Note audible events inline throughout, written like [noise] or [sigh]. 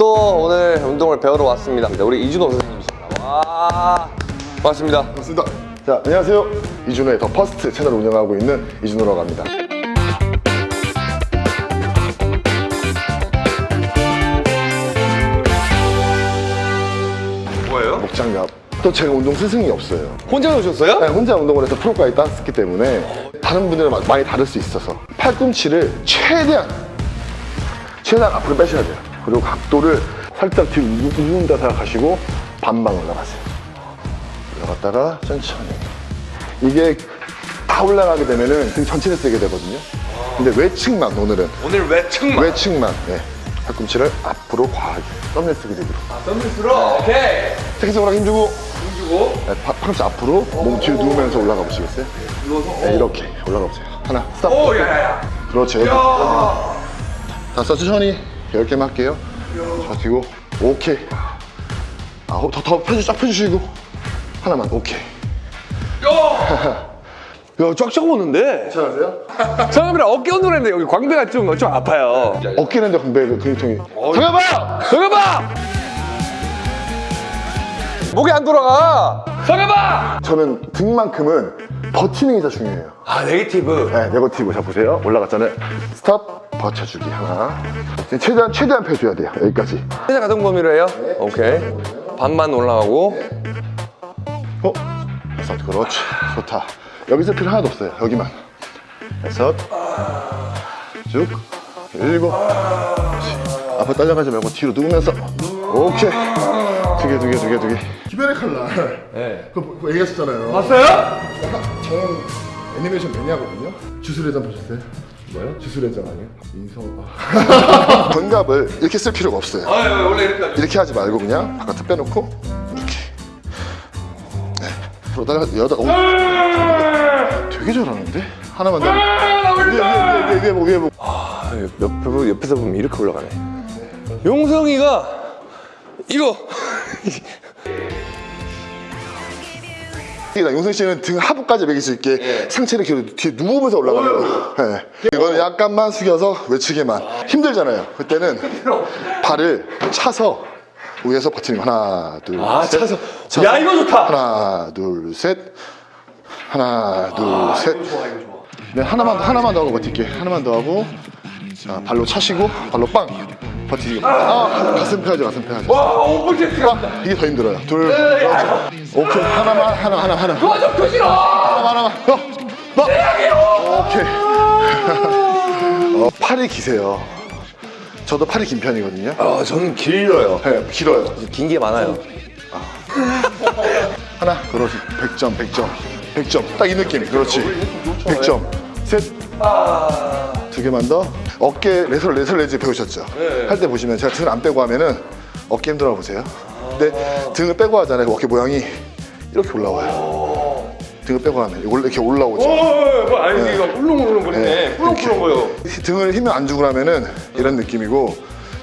또 오늘 운동을 배우러 왔습니다. 우리 이준호 선생님이십니다. 와, 반갑습니다. 반갑습니다. 자, 안녕하세요. 이준호의 더 퍼스트 채널 운영하고 있는 이준호라고 합니다. 뭐예요? 목장갑. 또 제가 운동 스승이 없어요. 혼자 오셨어요? 네, 혼자 운동을 해서 프로까지 땄기 때문에 다른 분들은 마- 많이 다를 수 있어서 팔꿈치를 최대한 최대한 앞으로 빼셔야 돼요. 그리고 각도를 살짝 뒤로 누- 누운다 생각하시고 반방 올라가세요. 올라갔다가 천천히. 이게 다 올라가게 되면은 등 전체를 쓰게 되거든요. 근데 외측만 오늘은 오늘 외측만. 외측만 네. 팔꿈치를 앞으로 과하게 썸네 쓰기 되기로 덤벨스로 오케이. 세계적으로 힘주고 힘주고. 네, 파- 팔꿈치 앞으로 몸 뒤로 누우면서 올라가 보시겠어요? 누워서. 네, 이렇게 올라가 보세요. 하나, 스탑. 오, 야야야. 그렇죠. 야. 다섯 천천히 열 개만 할게요. 버티고 오케이. 아홉 더 더 펴주 쫙 펴주시고 하나만 오케이. 야. [laughs] 야, 쫙쫙 오는데. 괜찮으세요? [laughs] 처음에 어깨 운동을 했는데 여기 광배가 좀, 좀 아파요. 어깨는 공배 근육통이. 잠깐만. 성현아! 목이 안 돌아가. 성현아! 저는 등만큼은 버티는 게 더 중요해요. 아, 네이티브. 네, 네거티브 자 보세요. 올라갔잖아요. 스탑 버텨주기 하나. 최대한 최대한 펴줘야 돼요. 여기까지. 최대 가동 범위로 해요? 오케이. 반만 올라가고. 어? 여섯 그렇지 좋다 여기서 필요 하나도 없어요 여기만 여섯 쭉 일곱 그렇지. 앞으로 딸려가지 말고 뒤로 누우면서 오케이 두 개 두 개 두 개 두개 기별의 칼날 네. 그거 그거 얘기하셨잖아요 봤어요? 저는 애니메이션 매니아거든요 주술회전 보셨어요? 뭐요? 주술회전 아니에요? 인성 [laughs] 견갑을 이렇게 쓸 필요가 없어요 아, 원래 이렇게 하죠. 이렇게 하지 말고 그냥 바깥에 빼놓고 이렇게 네. 따라 여덟 오, 되게 잘하는데 하나만 더 위에 위에 위에 위에 위에 보고 아, 옆에, 옆에서 보면 이렇게 올라가네. 용성이가 이거. [laughs] 나 용승 씨는 등 하부까지 매길 수 있게 상체를 이렇게 뒤에 누우면서 올라가는 거 네. 이거는 약간만 숙여서 외치게만 힘들잖아요 그때는 발을 차서 위에서 버티는 거 하나 둘 아, 셋. 차서. 차서. 야, 이거 좋다. 하나 둘셋 하나 둘셋 이거 좋아. 네, 하나만 더, 하나만 더 하고 버틸게. 하나만 더 하고. 자, 발로 차시고, 발로 빵! 버티기. 아, 가슴 펴야죠, 가슴 펴야죠. 와. 아, 이게 더 힘들어요. 둘, 그렇죠. 오케이. 하나만, 하나, 하나, 하나. 하나, 도와줘, 표시로. 하나만. 어, 어. 오케이. [laughs] 어, 팔이 기세요. 저도 팔이 긴 편이거든요. 아, 저는 길어요. 네, 길어요. 긴 게 많아요. 하나, 그렇지. 100점, 100점. 100점. 딱 이 느낌. 그렇지. 100점. 셋. 두 개만 더. 어깨 레설 레설 레지 배우셨죠? 할때 보시면 제가 등을 안 빼고 하면은 어깨 힘들어 보세요. 근데 등을 빼고 하잖아요. 그 어깨 모양이 이렇게 올라와요. 등을 빼고 하면 원래 이렇게 올라오죠. 오, 아니, 이거 울렁울렁 거리네. 네, 울렁울렁 거려. 등을 힘을 안 주고 하면은 이런 느낌이고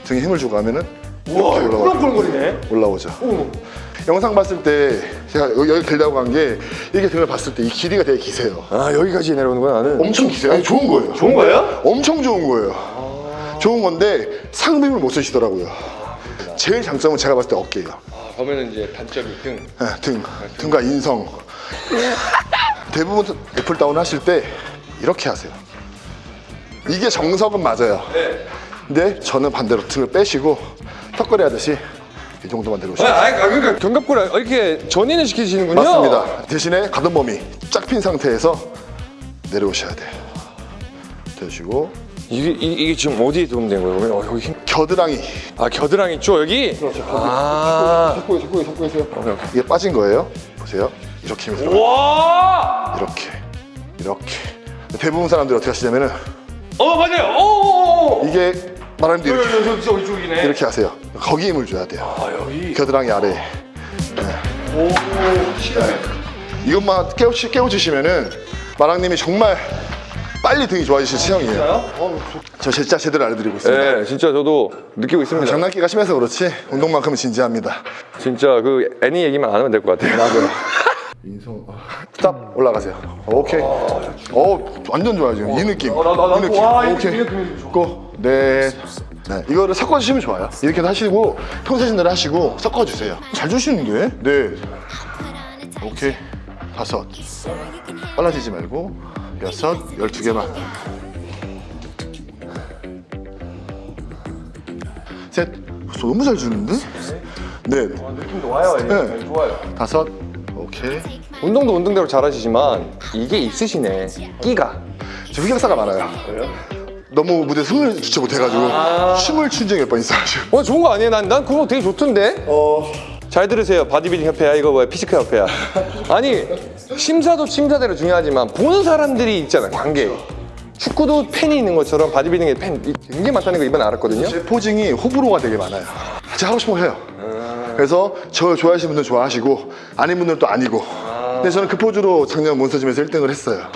등에 힘을 주고 하면은 와, 이렇게 올라와 울렁울렁 거리네. 올라오죠. 오. 영상 봤을 때 제가 여기, 들려고 간 게 이렇게 등을 봤을 때 이 길이가 되게 기세요. 아, 여기까지 내려오는 거야, 나는. 엄청 기세요. 아니, 좋은 거예요. 좋은 거예요? 엄청 좋은 거예요. 좋은 건데 상비를 못 쓰시더라고요. 제일 장점은 제가 봤을 때 어깨예요. 아, 그러면 이제 단점이 등. 네, 등, 등과 인성. 대부분 애플 다운 하실 때 이렇게 하세요. 이게 정석은 맞아요. 네. 근데 저는 반대로 등을 빼시고 턱걸이 하듯이 이 정도만 아, 내려오시면 아니, 아, 그러니까 견갑골 이렇게 전이는 시키시는군요. 맞습니다. 대신에 가동 범위 쫙 핀 상태에서 내려오셔야 돼요. 되시고 이게, 이게, 지금 어디에 도움된 거예요? 어, 여기 힘. 겨드랑이 아, 겨드랑이 있죠, 여기? 아. 속고에 속고에 속고에서요. 이게 빠진 거예요. 보세요. 이렇게 힘이 들어가요. 와! 이렇게 이렇게 대부분 사람들이 어떻게 하시냐면은 어, 맞아요. 오, 오, 오. 이게 말하는 데 이렇게 저, 저, 이쪽이네. 이렇게 하세요. 거기 힘을 줘야 돼요. 아, 여기. 겨드랑이 아래. 오, 시원해. 이것만 깨우, 깨우치시면은 마랑님이 정말 빨리 등이 좋아지실 체형이에요. 저 진짜 제대로 알려드리고 있습니다. 네, 진짜 저도 느끼고 있습니다. 장난기가 심해서 그렇지 운동만큼은 진지합니다. 진짜 그 애니 얘기만 안 하면 될 것 같아요. 맞아요. 인성 스탑 올라가세요. 오케이. 어 완전 좋아요 지금 이 느낌. 어, 나, 나, 나, 이 느낌. 와, 오케이. 느낌, 이 느낌 고. 네. 네, 이거를 섞어주시면 좋아요. 이렇게 하시고 평소신대로 하시고 섞어주세요. 잘 주시는데? 네. 오케이. 다섯. 빨라지지 말고 여섯, 열두 개만. 셋. 너무 잘 주는데? 넷. 느낌도 와요. 네. 좋아요. 다섯. 오케이. 운동도 운동대로 잘하시지만 이게 있으시네. 끼가. 저 흑역사가 많아요. 너무 무대 흥을 주체 못해가지고 춤을 춘 적이 몇 번 있어가지고. 어 좋은 거 아니에요? 난, 난 그거 되게 좋던데? 어. 잘 들으세요. 바디빌딩 협회야. 이거 뭐야? 피지크 협회야. 아니, 심사도 심사대로 중요하지만 보는 사람들이 있잖아, 관객. 축구도 팬이 있는 것처럼 바디빌딩에 팬 굉장히 많다는 거 이번에 알았거든요. 제 포징이 호불호가 되게 많아요. 제가 하고 싶은 거 해요. 그래서 저 좋아하시는 분들 좋아하시고 아닌 분들은 또 아니고. 근데 저는 그 포즈로 작년 몬스터짐에서 1등을 했어요.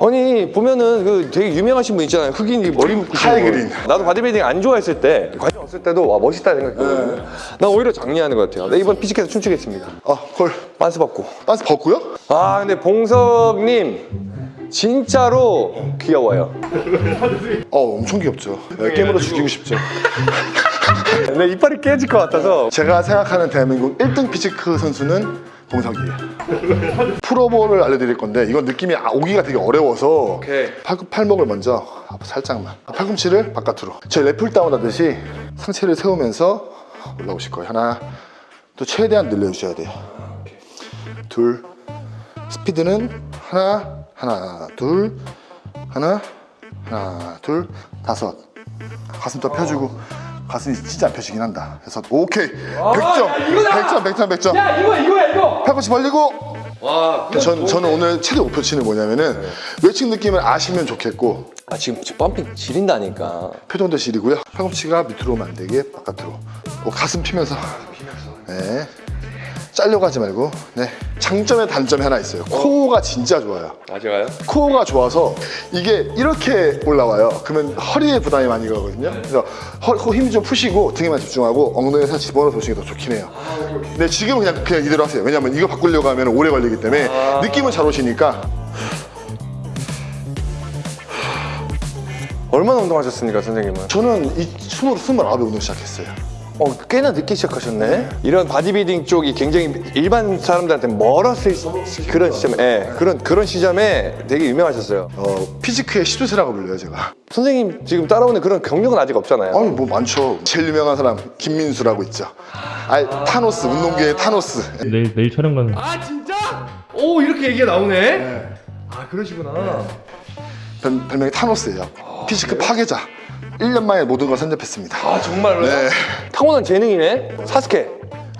아니 보면은 그 되게 유명하신 분 있잖아요. 흑인이 머리 묶으신 분. 나도 바디빌딩 안 좋아했을 때 없을 때도 와 멋있다 생각했거든요. 난 오히려 장려하는 것 같아요. 나 이번 피지크에서 춤추겠습니다. 아, 콜. 빤스 벗고. 빤스 벗고요? 아 근데 봉석님 진짜로 귀여워요. 어, 엄청 귀엽죠. 네, 깨물어 죽이고 싶죠. [laughs] 내 이빨이 깨질 것 같아서. 제가 생각하는 대한민국 1등 피지크 선수는 봉석이에요. 프로볼을 알려드릴 건데 이건 느낌이 아- 오기가 되게 어려워서 오케이. 팔, 팔목을 먼저 앞- 살짝만 팔꿈치를 바깥으로 제 랫풀 다운 하듯이 상체를 세우면서 올라오실 거예요. 하나 또 최대한 늘려주셔야 돼요. 둘 스피드는 하나 하나 둘 하나 하나 둘 다섯 가슴 더 펴주고 가슴이 진짜 안 펴지긴 한다. 그래서 오케이. 100점. 100점 100점 100점. 야 이거 이거야 이거. 팔꿈치 벌리고. 와. 전, 저는 오늘 최대 목표치는 뭐냐면은 외측 느낌을 아시면 좋겠고. 아 지금 펌핑 지린다니까. 표정도 시리고요. 팔꿈치가 밑으로 오면 안 되게 바깥으로. 어, 가슴 피면서. 네 잘려가지 말고 네. 장점에 단점이 하나 있어요. 코어가 진짜 좋아요. 아 제가요? 코어가 좋아서 이게 이렇게 올라와요. 그러면 허리에 부담이 많이 가거든요. 그래서 허, 코힘좀 푸시고 등에만 집중하고 엉덩이에 살짝 집어넣어서 보시는 게 더 좋긴 해요. 근데 지금은 그냥 그냥 이대로 하세요. 왜냐면 이거 바꾸려고 하면 오래 걸리기 때문에 느낌은 잘 오시니까. 얼마나 운동하셨습니까 선생님은? 저는 이 스물 스물아홉에 운동 시작했어요. 어 꽤나 늦게 시작하셨네. 이런 바디빌딩 쪽이 굉장히 일반 사람들한테 멀었을 시- 그런 시점에 예, 그런 그런 시점에 되게 유명하셨어요. 어, 피지크의 시조새라고 불려요 제가. 선생님 지금 따라오는 그런 경력은 아직 없잖아요. 아니 뭐 많죠. 제일 유명한 사람 김민수라고 있죠. 아 타노스 운동계의 타노스. 내일 내일 촬영 가는 아 진짜? 오 이렇게 얘기가 나오네. 아 그러시구나. 별, 별명이 타노스예요. 피지크 파괴자. 1년 만에 모든 걸 선접했습니다. 아 정말로요? 네. 타고난 재능이네. 사스케,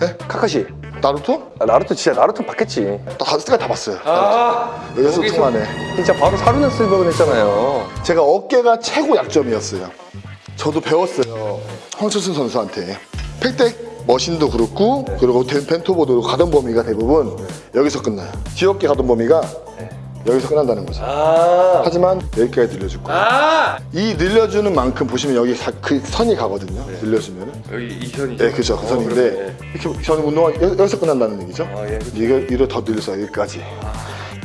네? 카카시. 나루토? 아, 나루토 진짜 나루토 봤겠지. 다 스가 다 봤어요. 아 여기서 통하네. 진짜 바로 사루나 쓸버그 했잖아요. 제가 어깨가 최고 약점이었어요. 저도 배웠어요. 황철순 선수한테. 팩덱 머신도 그렇고 그리고 덴- 벤토보도 가던 범위가 대부분 여기서 끝나요. 뒤어깨 가던 범위가 여기서 끝난다는 거죠. 아. 하지만 여기까지 늘려줄 거예요. 아. 이 늘려주는 만큼 보시면 여기 다그 선이 가거든요. 늘려주면은. 여기 이 선이. 네, 그죠. 그 선인데 이렇게 저는 운동한 여- 여기서 끝난다는 얘기죠. 아, 예, 그죠. 이거 이를 더 늘려서 여기까지.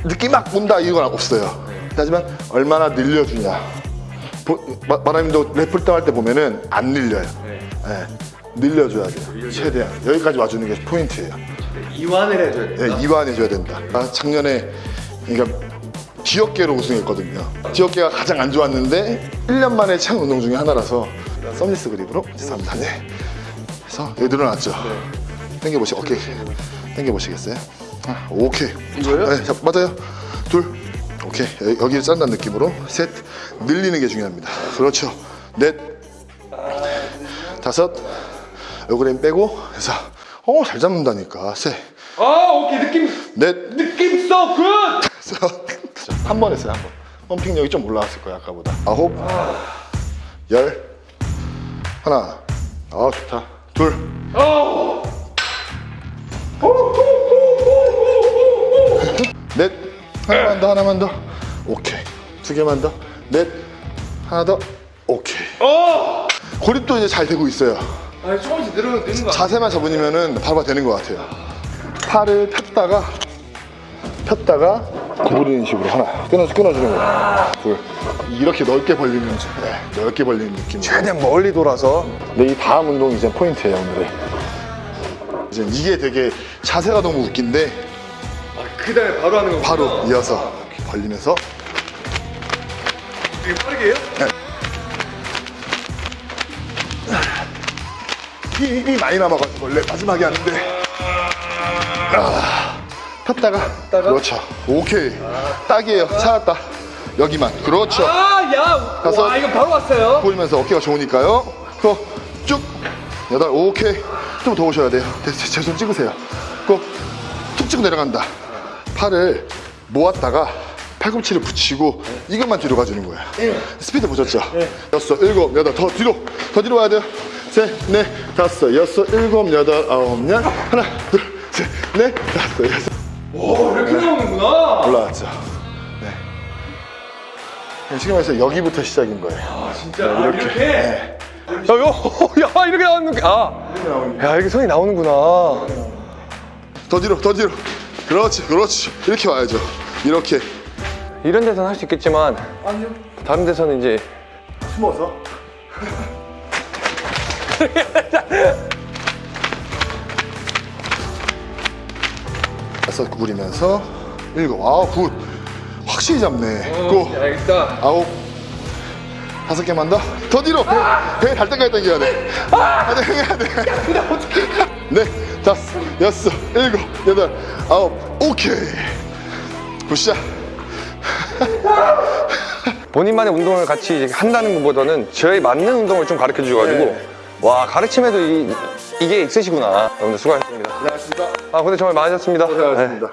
느낌 막 문다 이건 없어요. 하지만 얼마나 늘려주냐. 마- 마라님도 래플 당할 때 보면은 안 늘려요. 네. 늘려줘야 돼요. 최대한 여기까지 와주는 게 포인트예요. 이완을 해줘야 돼. 네, 이완해줘야 된다. 아, 작년에 그러니까 뒤어깨로 우승했거든요. 뒤어깨가 가장 안 좋았는데 1년 만에 최근 운동 중에 하나라서 썸리스 그립으로 죄송합니다. 네. 그래서 여기 늘어났죠. 당겨보시 오케이. 당겨보시겠어요? 아, 오케이. 이거요? 네, 자, 맞아요. 둘. 오케이. 여- 여기를 짠다는 느낌으로 셋. 늘리는 게 중요합니다. 그렇죠. 넷. 다섯. 힘 빼고 해서 어, 잘 잡는다니까. 셋. 아 오케이 느낌 넷. 느낌 so good. 한 번 했어요 한 번. 펌핑력이 좀 올라왔을 거야 아까보다. 아홉, 열, 하나. 아 좋다. 둘. 넷. 하나만 더 하나만 더. 오케이. 두 개만 더. 넷. 하나 더. 오케이. 고립도 이제 잘 되고 있어요. 아 조금씩 늘어는 되는 거. 자세만 잡으면은 바로바로 되는 것 같아요. 팔을 폈다가 폈다가 구부리는 식으로 하나 끊어, 끊어주는 거야. 둘. 이렇게 넓게 벌리는 네, 넓게 벌리는 느낌으로. 최대한 멀리 돌아서. 근데 이 다음 운동이 이제 포인트예요 오늘의. 이제 이게 되게 자세가 너무 웃긴데. 그 다음에 바로 하는 거 바로 이어서 벌리면서. 되게 빠르게 해요? 힘이 힘이 많이 남아가지고 원래 마지막에 하는데. 아, 폈다가 그렇죠. 오케이. 딱이에요. 찾았다. 여기만. 그렇죠. 아야. 가서- 와 이거 바로 왔어요. 보이면서 어깨가 좋으니까요. 그쭉. 여덟. 오케이. 좀 더 오셔야 돼요. 제 손 찍으세요. 그툭 치고 내려간다. 팔을 모았다가 팔꿈치를 붙이고 이것만 뒤로 가주는 거예요. 스피드 보셨죠? 여섯 일곱 여덟. 더 뒤로. 더 뒤로 와야 돼요. 셋 넷 다섯. 여섯 일곱 여덟 아홉 열. 하나 둘 셋 넷 다섯 여섯 오 이렇게 나오는구나. 올라왔죠. 네. 지금 해서 여기부터 시작인 거예요. 아, 진짜? 이렇게, 야, 요, 야 이렇게 나오는 게 아. 야 이렇게 손이 나오는구나. 더 뒤로 더 뒤로. 그렇지 그렇지. 이렇게 와야죠. 이렇게. 이런 데서는 할 수 있겠지만 다른 데서는 이제 숨어서 [laughs] 다섯 구부리면서 일곱 아홉 good 확실히 잡네. 고 알겠다. 아홉. 다섯 개만 더 더 뒤로. 배달 때까지 당겨야 돼. 아, 네, 해야 돼. [laughs] 네, 다섯, 여섯, 일곱, 여덟, 아홉, 오케이. 굿샷. [laughs] 본인만의 운동을 같이 한다는 것보다는 저에 맞는 운동을 좀 가르쳐 주셔가지고. 와 가르침에도 이, 이게 있으시구나. 여러분들 수고하셨습니다. 고생하셨습니다 아 근데 정말 많으셨습니다. 고생하셨습니다